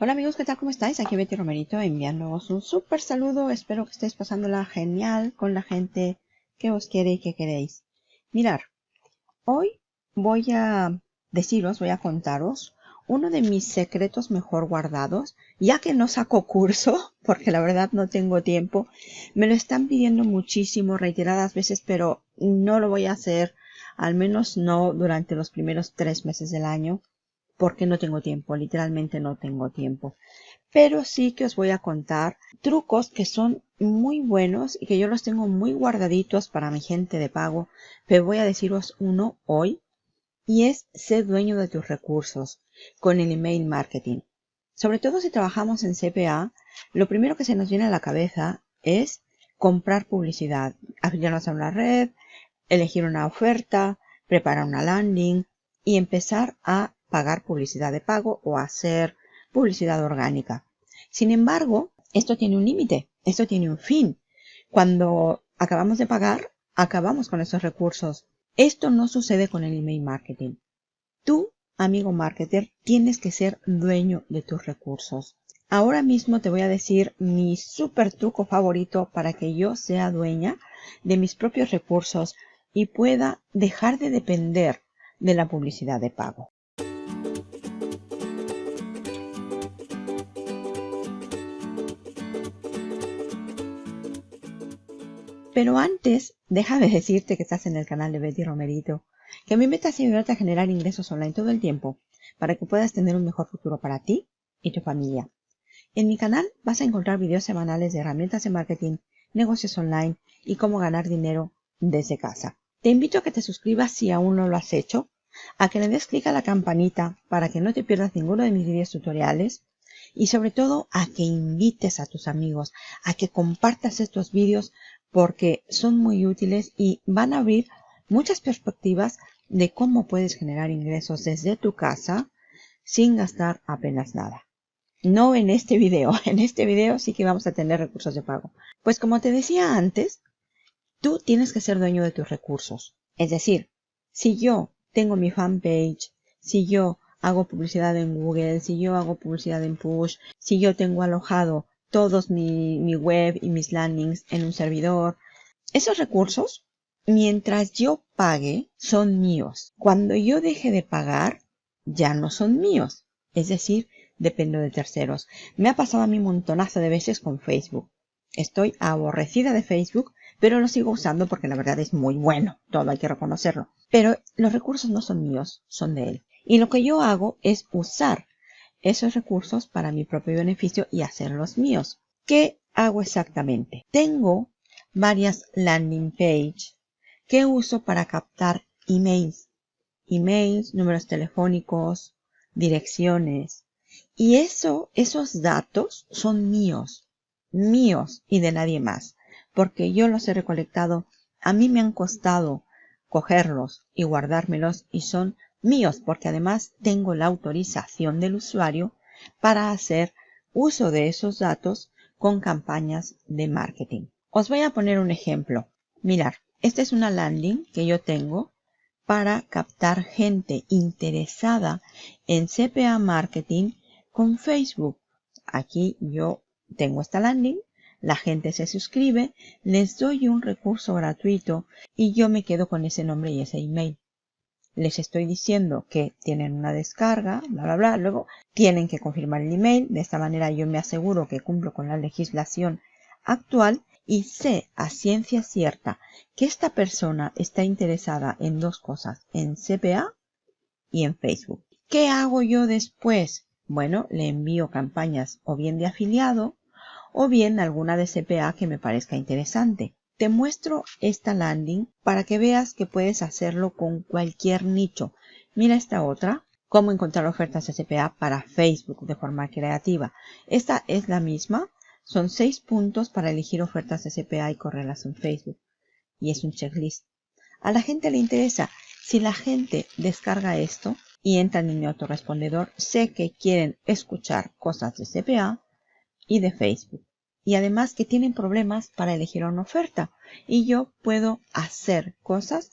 Hola amigos, ¿qué tal? ¿Cómo estáis? Aquí Betty Romerito enviándoos un súper saludo. Espero que estéis pasándola genial con la gente que os quiere y que queréis. Mirar, hoy voy a deciros, voy a contaros uno de mis secretos mejor guardados, ya que no saco curso, porque la verdad no tengo tiempo. Me lo están pidiendo muchísimo, reiteradas veces, pero no lo voy a hacer, al menos no durante los primeros tres meses del año porque no tengo tiempo, literalmente no tengo tiempo. Pero sí que os voy a contar trucos que son muy buenos y que yo los tengo muy guardaditos para mi gente de pago. Pero voy a deciros uno hoy y es ser dueño de tus recursos con el email marketing. Sobre todo si trabajamos en CPA, lo primero que se nos viene a la cabeza es comprar publicidad, afiliarnos a una red, elegir una oferta, preparar una landing y empezar a pagar publicidad de pago o hacer publicidad orgánica. Sin embargo, esto tiene un límite, esto tiene un fin. Cuando acabamos de pagar, acabamos con esos recursos. Esto no sucede con el email marketing. Tú, amigo marketer, tienes que ser dueño de tus recursos. Ahora mismo te voy a decir mi super truco favorito para que yo sea dueña de mis propios recursos y pueda dejar de depender de la publicidad de pago. Pero antes, déjame decirte que estás en el canal de Betty Romerito, que mi meta es ayudarte a generar ingresos online todo el tiempo para que puedas tener un mejor futuro para ti y tu familia. En mi canal vas a encontrar videos semanales de herramientas de marketing, negocios online y cómo ganar dinero desde casa. Te invito a que te suscribas si aún no lo has hecho, a que le des clic a la campanita para que no te pierdas ninguno de mis videos tutoriales y sobre todo a que invites a tus amigos, a que compartas estos vídeos porque son muy útiles y van a abrir muchas perspectivas de cómo puedes generar ingresos desde tu casa sin gastar apenas nada. No en este video, en este video sí que vamos a tener recursos de pago. Pues como te decía antes, tú tienes que ser dueño de tus recursos. Es decir, si yo tengo mi fanpage, si yo hago publicidad en Google, si yo hago publicidad en Push, si yo tengo alojado todos mi, web y mis landings en un servidor. Esos recursos, mientras yo pague, son míos. Cuando yo deje de pagar, ya no son míos. Es decir, dependo de terceros. Me ha pasado a mí un montonazo de veces con Facebook. Estoy aborrecida de Facebook, pero lo sigo usando porque la verdad es muy bueno. Todo hay que reconocerlo. Pero los recursos no son míos, son de él. Y lo que yo hago es usar esos recursos para mi propio beneficio y hacerlos míos. ¿Qué hago exactamente? Tengo varias landing page que uso para captar emails. Emails, números telefónicos, direcciones. Y eso, esos datos son míos, míos y de nadie más, porque yo los he recolectado, a mí me han costado cogerlos y guardármelos y son míos, porque además tengo la autorización del usuario para hacer uso de esos datos con campañas de marketing. Os voy a poner un ejemplo. Mirar, esta es una landing que yo tengo para captar gente interesada en CPA marketing con Facebook. Aquí yo tengo esta landing, la gente se suscribe, les doy un recurso gratuito y yo me quedo con ese nombre y ese email les estoy diciendo que tienen una descarga, bla, bla, bla. Luego tienen que confirmar el email. De esta manera yo me aseguro que cumplo con la legislación actual y sé a ciencia cierta que esta persona está interesada en dos cosas, en CPA y en Facebook. ¿Qué hago yo después? Bueno, le envío campañas o bien de afiliado o bien alguna de CPA que me parezca interesante. Te muestro esta landing para que veas que puedes hacerlo con cualquier nicho. Mira esta otra, cómo encontrar ofertas SPA para Facebook de forma creativa. Esta es la misma, son seis puntos para elegir ofertas SPA y correrlas en Facebook. Y es un checklist. A la gente le interesa. Si la gente descarga esto y entra en mi autorrespondedor, sé que quieren escuchar cosas de CPA y de Facebook y además que tienen problemas para elegir una oferta y yo puedo hacer cosas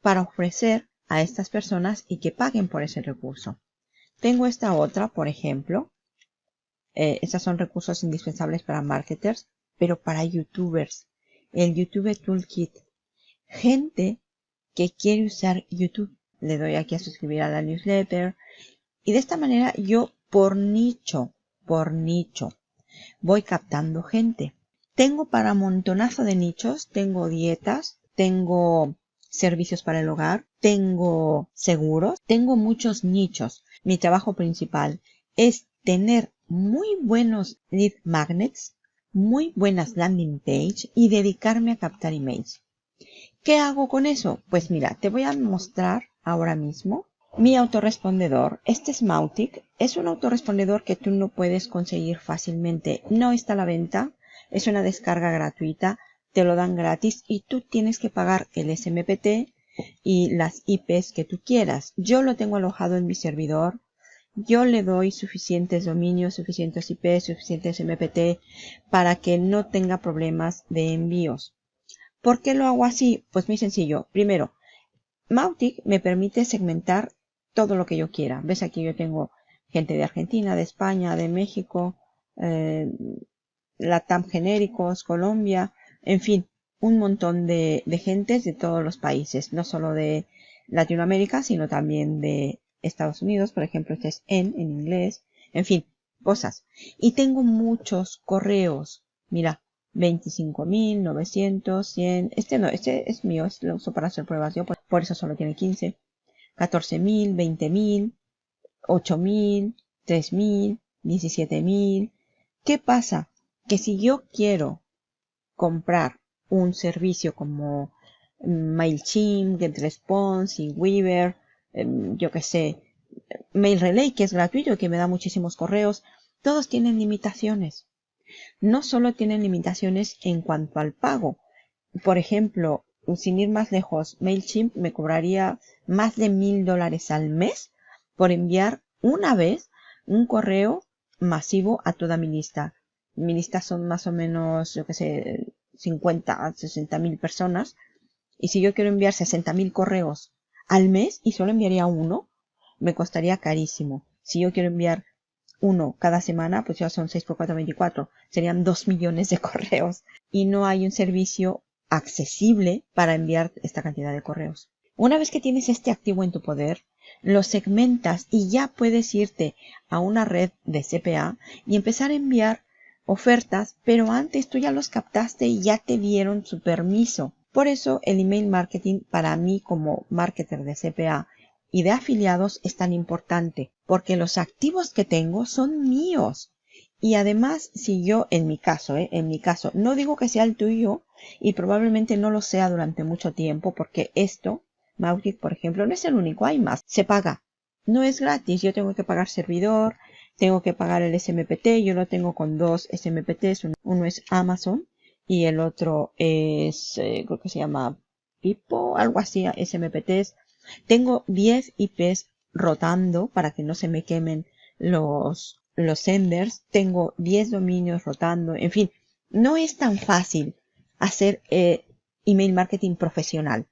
para ofrecer a estas personas y que paguen por ese recurso. Tengo esta otra, por ejemplo, Eh, son recursos indispensables para marketers, pero para youtubers. El YouTube Toolkit. Gente que quiere usar YouTube. Le doy aquí a suscribir a la newsletter. Y de esta manera yo por nicho, por nicho, voy captando gente. Tengo para montonazo de nichos, tengo dietas, tengo servicios para el hogar, tengo seguros, tengo muchos nichos. Mi trabajo principal es tener muy buenos lead magnets, muy buenas landing page y dedicarme a captar emails. ¿Qué hago con eso? Pues mira, te voy a mostrar ahora mismo mi autorrespondedor. Este es Mautic. Es un autorrespondedor que tú no puedes conseguir fácilmente. No está a la venta. Es una descarga gratuita. Te lo dan gratis y tú tienes que pagar el SMPT y las IPs que tú quieras. Yo lo tengo alojado en mi servidor. Yo le doy suficientes dominios, suficientes IPs, suficientes MPT para que no tenga problemas de envíos. ¿Por qué lo hago así? Pues muy sencillo. Primero, Mautic me permite segmentar todo lo que yo quiera. ¿Ves? Aquí yo tengo gente de Argentina, de España, de México, eh, Latam genéricos, Colombia, en fin, un montón de, de gentes de todos los países, no solo de Latinoamérica, sino también de Estados Unidos, por ejemplo, este es en, en inglés, en fin, cosas. Y tengo muchos correos, mira, 25.900, 100, este no, este es mío, este lo uso para hacer pruebas yo, por eso solo tiene 15. 14.000, 20.000, 8.000, 3.000, 17.000. ¿Qué pasa? Que si yo quiero comprar un servicio como MailChimp, GetResponse, Weaver, em, yo que sé, Mail Relay, que es gratuito y que me da muchísimos correos, todos tienen limitaciones. No solo tienen limitaciones en cuanto al pago. Por ejemplo, sin ir más lejos, MailChimp me cobraría más de mil dólares al mes por enviar una vez un correo masivo a toda mi lista. Mi lista son más o menos, yo que sé, 50 a 60 mil personas. Y si yo quiero enviar 60 mil correos al mes y solo enviaría uno, me costaría carísimo. Si yo quiero enviar uno cada semana, pues ya son 6 por 4, 24. Serían 2 millones de correos. Y no hay un servicio accesible para enviar esta cantidad de correos. Una vez que tienes este activo en tu poder, lo segmentas y ya puedes irte a una red de CPA y empezar a enviar ofertas, pero antes tú ya los captaste y ya te dieron su permiso. Por eso el email marketing para mí como marketer de CPA y de afiliados es tan importante, porque los activos que tengo son míos. Y además, si yo, en mi caso, ¿eh? en mi caso, no digo que sea el tuyo y probablemente no lo sea durante mucho tiempo porque esto, Mautic, por ejemplo, no es el único, hay más, se paga. No es gratis, yo tengo que pagar servidor, tengo que pagar el SMPT, yo lo tengo con dos SMPTs, uno es Amazon y el otro es, eh, creo que se llama Pipo, algo así, SMPTs. Tengo 10 IPs rotando para que no se me quemen los los senders, tengo 10 dominios rotando, en fin, no es tan fácil hacer eh, email marketing profesional.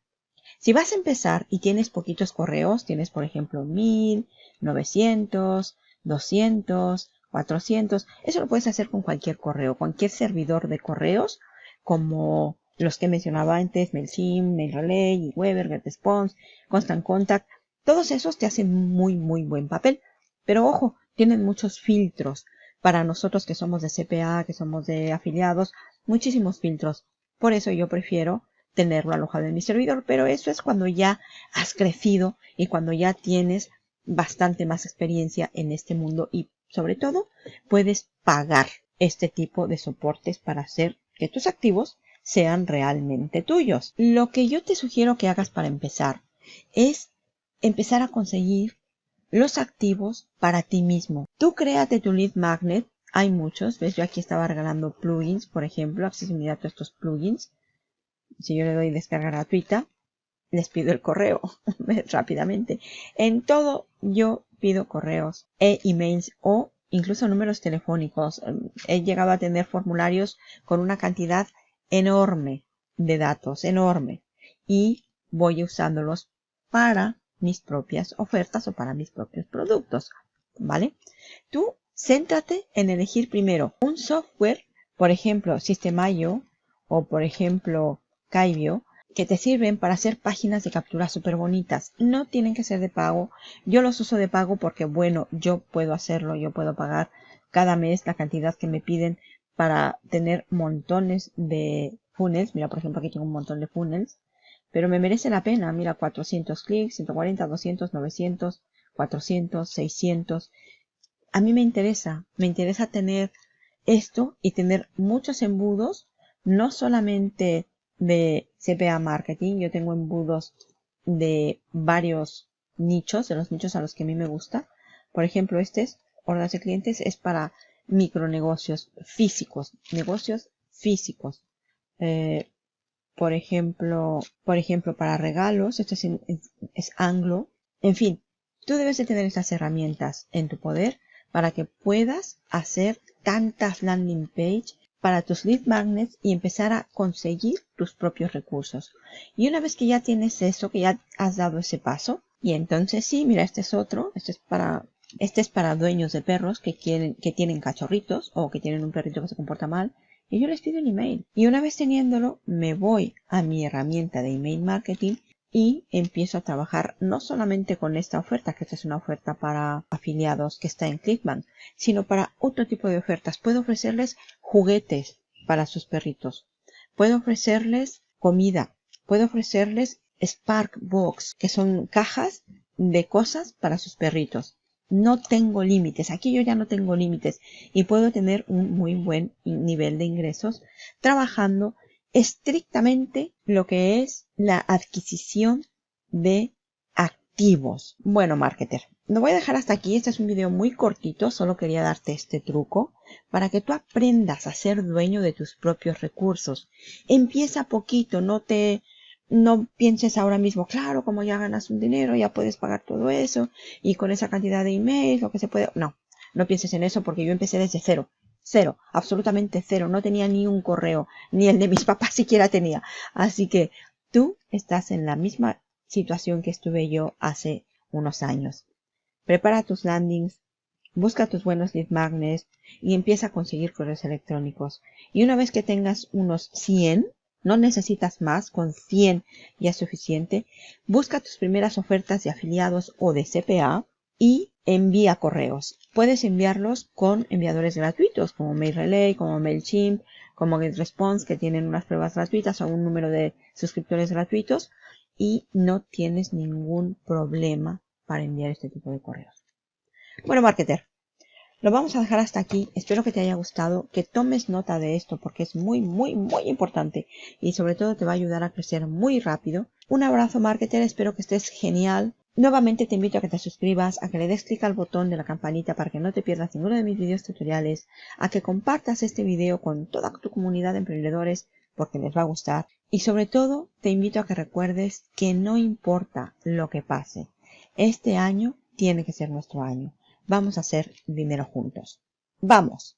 Si vas a empezar y tienes poquitos correos, tienes por ejemplo 1000, 900, 200, 400, eso lo puedes hacer con cualquier correo, cualquier servidor de correos, como los que mencionaba antes, MailChimp, MailRelay, Weber, GetResponse, Constant Contact, todos esos te hacen muy, muy buen papel. Pero ojo, tienen muchos filtros. Para nosotros que somos de CPA, que somos de afiliados, muchísimos filtros. Por eso yo prefiero tenerlo alojado en mi servidor, pero eso es cuando ya has crecido y cuando ya tienes bastante más experiencia en este mundo y sobre todo puedes pagar este tipo de soportes para hacer que tus activos sean realmente tuyos. Lo que yo te sugiero que hagas para empezar es empezar a conseguir los activos para ti mismo. Tú créate tu lead magnet. Hay muchos. ¿Ves? Yo aquí estaba regalando plugins, por ejemplo, accesibilidad a estos plugins. Si yo le doy descarga gratuita, les pido el correo rápidamente. En todo yo pido correos e emails o incluso números telefónicos. He llegado a tener formularios con una cantidad enorme de datos, enorme. Y voy usándolos para mis propias ofertas o para mis propios productos. ¿Vale? Tú Céntrate en elegir primero un software, por ejemplo, System.io o por ejemplo, Kaibio, que te sirven para hacer páginas de captura súper bonitas. No tienen que ser de pago. Yo los uso de pago porque, bueno, yo puedo hacerlo, yo puedo pagar cada mes la cantidad que me piden para tener montones de funnels. Mira, por ejemplo, aquí tengo un montón de funnels. Pero me merece la pena. Mira, 400 clics, 140, 200, 900, 400, 600. A mí me interesa. Me interesa tener esto y tener muchos embudos. No solamente de CPA Marketing. Yo tengo embudos de varios nichos, de los nichos a los que a mí me gusta. Por ejemplo, este es órdenes de clientes, es para micronegocios físicos, negocios físicos. Eh, por ejemplo, por ejemplo, para regalos, esto es, es anglo. En fin, tú debes de tener estas herramientas en tu poder para que puedas hacer tantas landing page para tus lead magnets y empezar a conseguir tus propios recursos. Y una vez que ya tienes eso, que ya has dado ese paso, y entonces sí, mira, este es otro, este es para, este es para dueños de perros que quieren, que tienen cachorritos o que tienen un perrito que se comporta mal. Y yo les pido un email. Y una vez teniéndolo, me voy a mi herramienta de email marketing y empiezo a trabajar no solamente con esta oferta, que esta es una oferta para afiliados que está en Clickbank, sino para otro tipo de ofertas. Puedo ofrecerles juguetes para sus perritos. Puedo ofrecerles comida. Puedo ofrecerles Spark Box, que son cajas de cosas para sus perritos. No tengo límites. Aquí yo ya no tengo límites y puedo tener un muy buen nivel de ingresos trabajando estrictamente lo que es la adquisición de activos. Bueno, marketer, lo voy a dejar hasta aquí. Este es un video muy cortito, solo quería darte este truco para que tú aprendas a ser dueño de tus propios recursos. Empieza poquito, no te no pienses ahora mismo, claro, como ya ganas un dinero, ya puedes pagar todo eso y con esa cantidad de emails, lo que se puede. No, no pienses en eso porque yo empecé desde cero. Cero, absolutamente cero. No tenía ni un correo, ni el de mis papás siquiera tenía. Así que tú estás en la misma situación que estuve yo hace unos años. Prepara tus landings, busca tus buenos lead magnets y empieza a conseguir correos electrónicos. Y una vez que tengas unos 100, no necesitas más, con 100 ya es suficiente, busca tus primeras ofertas de afiliados o de CPA y envía correos. Puedes enviarlos con enviadores gratuitos como MailRelay, como MailChimp, como GetResponse que tienen unas pruebas gratuitas o un número de suscriptores gratuitos y no tienes ningún problema para enviar este tipo de correos. Bueno, marketer, lo vamos a dejar hasta aquí. Espero que te haya gustado, que tomes nota de esto porque es muy, muy, muy importante y sobre todo te va a ayudar a crecer muy rápido. Un abrazo, marketer. Espero que estés genial. Nuevamente te invito a que te suscribas, a que le des clic al botón de la campanita para que no te pierdas ninguno de mis videos tutoriales, a que compartas este video con toda tu comunidad de emprendedores porque les va a gustar y sobre todo te invito a que recuerdes que no importa lo que pase, este año tiene que ser nuestro año. Vamos a hacer dinero juntos. ¡Vamos!